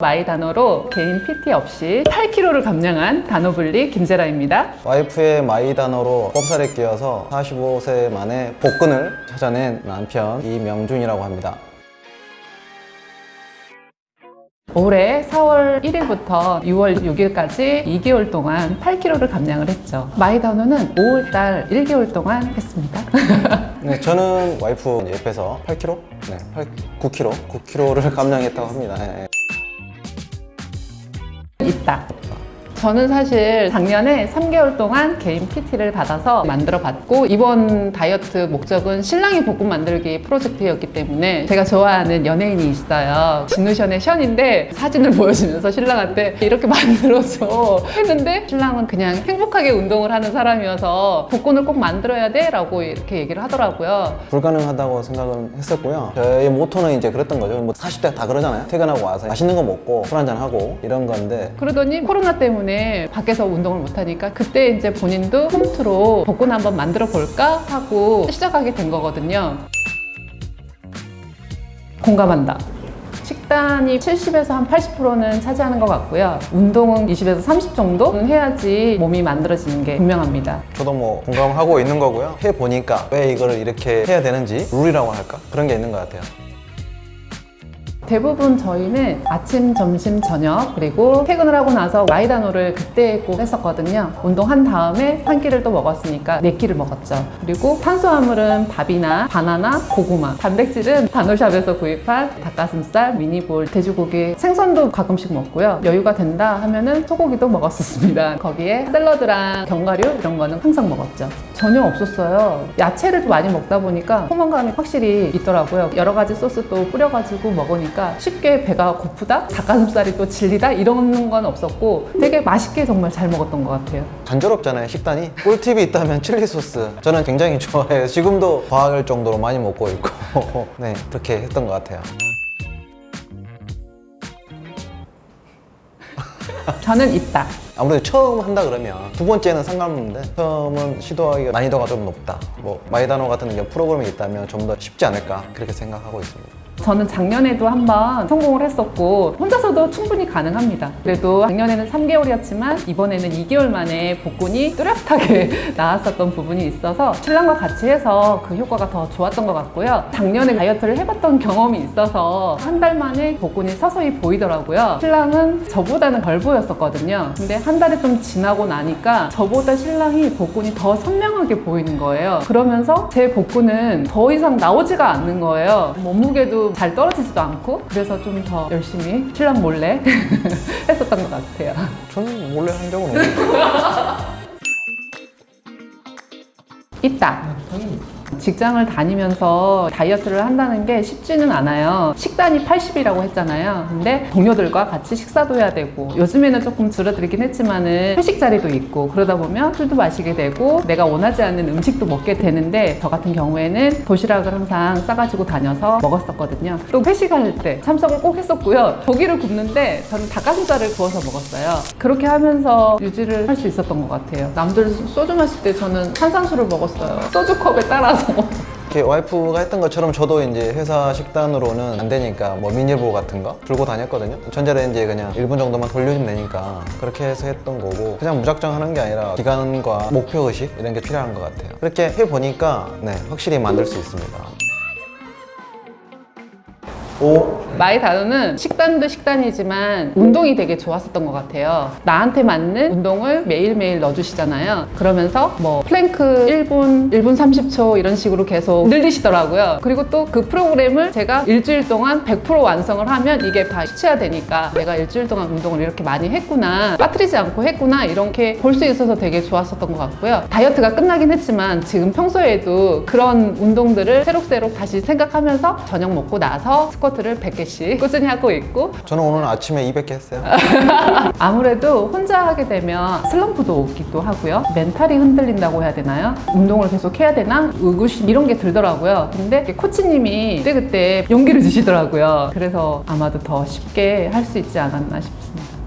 마이다노로 개인 PT 없이 8kg를 감량한 다노블리 김재라입니다. 와이프의 마이다노로 꼽사리 끼어서 45세 만에 복근을 찾아낸 남편 이명준이라고 합니다. 올해 4월 1일부터 6월 6일까지 2개월 동안 8kg를 감량을 했죠. 마이다노는 5월달 1개월 동안 했습니다. 네, 저는 와이프 옆에서 8kg? 네, 8, 9kg? 9kg를 감량했다고 합니다. 네. 있다. 저는 사실 작년에 3개월 동안 개인 PT를 받아서 만들어 봤고 이번 다이어트 목적은 신랑이 볶음 만들기 프로젝트였기 때문에 제가 좋아하는 연예인이 있어요 진우션의 션인데 사진을 보여주면서 신랑한테 이렇게 만들어줘 했는데 신랑은 그냥 행복하게 운동을 하는 사람이어서 복근을 꼭 만들어야 돼 라고 이렇게 얘기를 하더라고요 불가능하다고 생각은 했었고요. 저의 모토는 이제 그랬던 거죠. 뭐 40대 다 그러잖아요. 퇴근하고 와서 맛있는 거 먹고 술 한잔 하고 이런 건데 그러더니 코로나 때문에 밖에서 운동을 못하니까 그때 이제 본인도 홈트로 복근 한번 만들어 볼까 하고 시작하게 된 거거든요. 공감한다. 식단이 70에서 한 80%는 차지하는 것 같고요. 운동은 20에서 30 정도는 해야지 몸이 만들어지는 게 분명합니다. 저도 뭐 공감하고 있는 거고요. 해보니까 왜 이거를 이렇게 해야 되는지 룰이라고 할까? 그런 게 있는 것 같아요. 대부분 저희는 아침, 점심, 저녁 그리고 퇴근을 하고 나서 마이다노를 그때 꼭 했었거든요. 운동한 다음에 한 끼를 또 먹었으니까 네 끼를 먹었죠. 그리고 탄수화물은 밥이나 바나나, 고구마 단백질은 다노샵에서 구입한 닭가슴살, 미니볼, 돼지고기 생선도 가끔씩 먹고요. 여유가 된다 하면은 소고기도 먹었었습니다. 거기에 샐러드랑 견과류 이런 거는 항상 먹었죠. 전혀 없었어요. 야채를 또 많이 먹다 보니까 포만감이 확실히 있더라고요. 여러 가지 소스 또 뿌려가지고 먹으니까 쉽게 배가 고프다? 닭가슴살이 또 질리다? 이런 건 없었고 되게 맛있게 정말 잘 먹었던 것 같아요. 단조롭잖아요 식단이. 꿀팁이 있다면 칠리 소스. 저는 굉장히 좋아해요. 지금도 과할 정도로 많이 먹고 있고. 네 그렇게 했던 것 같아요. 저는 있다. 아무래도 처음 한다 그러면 두 번째는 상관없는데 처음은 시도하기가 난이도가 좀 높다. 뭐 마이다노 같은 프로그램이 있다면 좀 더 쉽지 않을까 그렇게 생각하고 있습니다 저는 작년에도 한번 성공을 했었고 혼자서도 충분히 가능합니다. 그래도 작년에는 3개월이었지만 이번에는 2개월 만에 복근이 뚜렷하게 나왔었던 부분이 있어서 신랑과 같이 해서 그 효과가 더 좋았던 것 같고요. 작년에 다이어트를 해봤던 경험이 있어서 한 달 만에 복근이 서서히 보이더라고요. 신랑은 저보다는 덜 보였었거든요. 근데 한 달이 좀 지나고 나니까 저보다 신랑이 복근이 더 선명하게 보이는 거예요. 그러면서 제 복근은 더 이상 나오지가 않는 거예요. 몸무게도 잘 떨어지지도 않고 그래서 좀 더 열심히 신랑 몰래 했었던 것 같아요. 저는 몰래 한 적은 없는데 있다 직장을 다니면서 다이어트를 한다는 게 쉽지는 않아요. 식단이 80이라고 했잖아요. 근데 동료들과 같이 식사도 해야 되고 요즘에는 조금 줄어들긴 했지만 은 회식 자리도 있고 그러다 보면 술도 마시게 되고 내가 원하지 않는 음식도 먹게 되는데 저 같은 경우에는 도시락을 항상 싸가지고 다녀서 먹었었거든요. 또 회식할 때 참석을 꼭 했었고요. 고기를 굽는데 저는 닭가슴살을 구워서 먹었어요. 그렇게 하면서 유지를 할 수 있었던 것 같아요. 남들 소주 마실 때 저는 탄산수를 먹었어요. 소주컵에 따라서 이렇게 와이프가 했던 것처럼 저도 이제 회사 식단으로는 안 되니까 뭐 미니볼 같은 거 들고 다녔거든요. 전자레인지에 그냥 1분 정도만 돌려주면 되니까 그렇게 해서 했던 거고 그냥 무작정 하는 게 아니라 기간과 목표의식 이런 게 필요한 것 같아요. 그렇게 해보니까 네 확실히 만들 수 있습니다. 오 마이다노는 식단도 식단이지만 운동이 되게 좋았었던 것 같아요. 나한테 맞는 운동을 매일매일 넣어주시잖아요. 그러면서 뭐 플랭크 1분, 1분 30초 이런 식으로 계속 늘리시더라고요. 그리고 또 그 프로그램을 제가 일주일 동안 100% 완성을 하면 이게 다 수치화되니까 내가 일주일 동안 운동을 이렇게 많이 했구나 빠뜨리지 않고 했구나 이렇게 볼 수 있어서 되게 좋았었던 것 같고요. 다이어트가 끝나긴 했지만 지금 평소에도 그런 운동들을 새록새록 다시 생각하면서 저녁 먹고 나서 스쿼트를 100 개씩 꾸준히 하고 있고. 저는 오늘 아침에 200개 했어요. 아무래도 혼자 하게 되면 슬럼프도 오기도 하고요. 멘탈이 흔들린다고 해야 되나요? 운동을 계속 해야 되나? 의구심 이런 게 들더라고요. 근데 코치님이 그때그때 용기를 주시더라고요. 그래서 아마도 더 쉽게 할 수 있지 않았나 싶습니다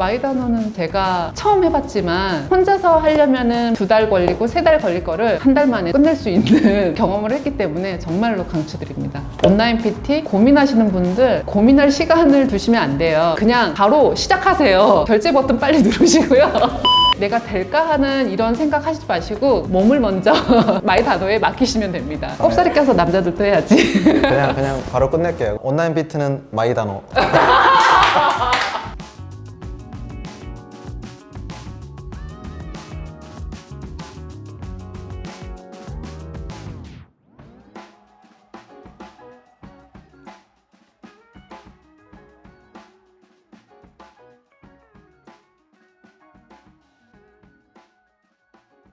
마이다노는 제가 처음 해봤지만 혼자서 하려면은 두달 걸리고 세 달 걸릴 거를 한 달 만에 끝낼 수 있는 경험을 했기 때문에 정말로 강추드립니다. 온라인 PT 고민하시는 분들 고민할 시간을 두시면 안 돼요. 그냥 바로 시작하세요. 결제 버튼 빨리 누르시고요. 내가 될까 하는 이런 생각 하시지 마시고 몸을 먼저 마이다노에 맡기시면 됩니다. 꼽사리 껴서 남자들도 해야지. 그냥 그냥 바로 끝낼게요. 온라인 PT는 마이다노.